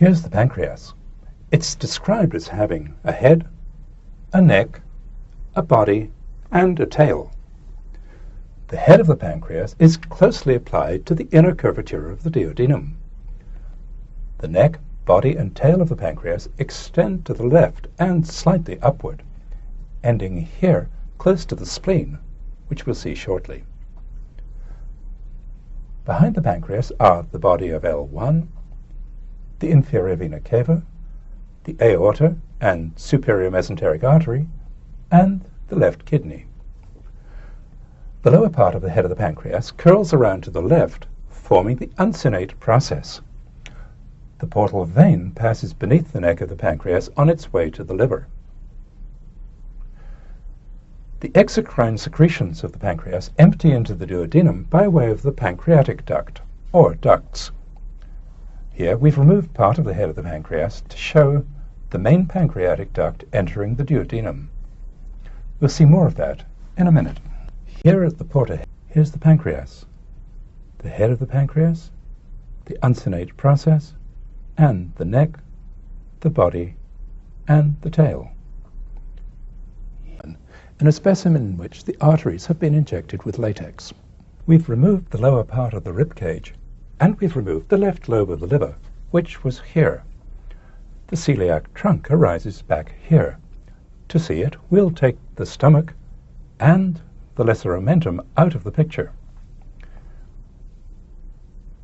Here's the pancreas. It's described as having a head, a neck, a body, and a tail. The head of the pancreas is closely applied to the inner curvature of the duodenum. The neck, body, and tail of the pancreas extend to the left and slightly upward, ending here close to the spleen, which we'll see shortly. Behind the pancreas are the body of L1, the inferior vena cava, the aorta and superior mesenteric artery, and the left kidney. The lower part of the head of the pancreas curls around to the left, forming the uncinate process. The portal vein passes beneath the neck of the pancreas on its way to the liver. The exocrine secretions of the pancreas empty into the duodenum by way of the pancreatic duct, or ducts. Here we've removed part of the head of the pancreas to show the main pancreatic duct entering the duodenum. We'll see more of that in a minute. Here is the porta. Here's the pancreas, the head of the pancreas, the uncinate process, and the neck, the body, and the tail. In a specimen in which the arteries have been injected with latex. We've removed the lower part of the rib cage and we've removed the left lobe of the liver, which was here. The celiac trunk arises back here. To see it, we'll take the stomach and the lesser omentum out of the picture.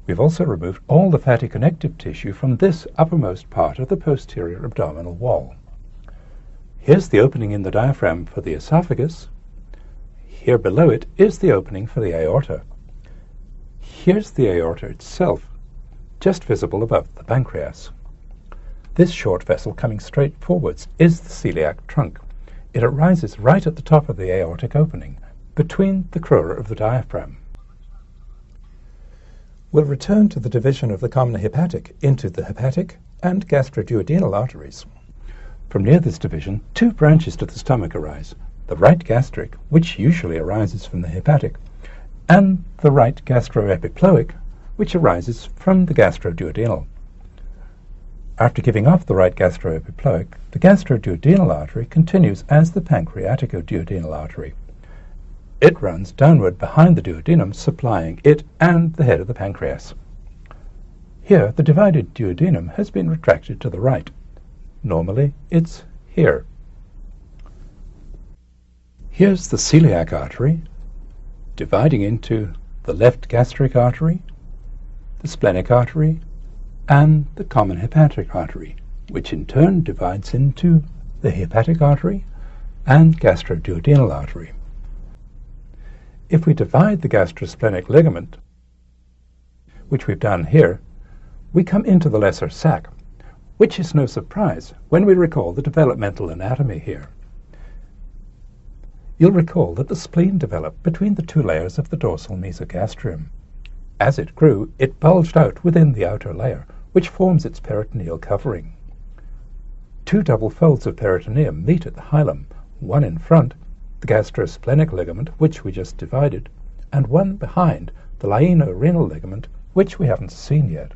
We've also removed all the fatty connective tissue from this uppermost part of the posterior abdominal wall. Here's the opening in the diaphragm for the esophagus. Here below it is the opening for the aorta. Here's the aorta itself, just visible above the pancreas. This short vessel coming straight forwards is the celiac trunk. It arises right at the top of the aortic opening, between the crura of the diaphragm. We'll return to the division of the common hepatic into the hepatic and gastroduodenal arteries. From near this division, two branches to the stomach arise, the right gastric, which usually arises from the hepatic, and the right gastroepiploic, which arises from the gastroduodenal. After giving off the right gastroepiploic, the gastroduodenal artery continues as the pancreaticoduodenal artery. It runs downward behind the duodenum, supplying it and the head of the pancreas. Here, the divided duodenum has been retracted to the right. Normally, it's here. Here's the celiac artery, dividing into the left gastric artery, the splenic artery, and the common hepatic artery, which in turn divides into the hepatic artery and gastroduodenal artery. If we divide the gastrosplenic ligament, which we've done here, we come into the lesser sac, which is no surprise when we recall the developmental anatomy here. You'll recall that the spleen developed between the two layers of the dorsal mesogastrium. As it grew, it bulged out within the outer layer, which forms its peritoneal covering. Two double folds of peritoneum meet at the hilum, one in front, the gastrosplenic ligament, which we just divided, and one behind, the lieno-renal ligament, which we haven't seen yet.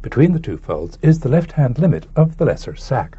Between the two folds is the left-hand limit of the lesser sac.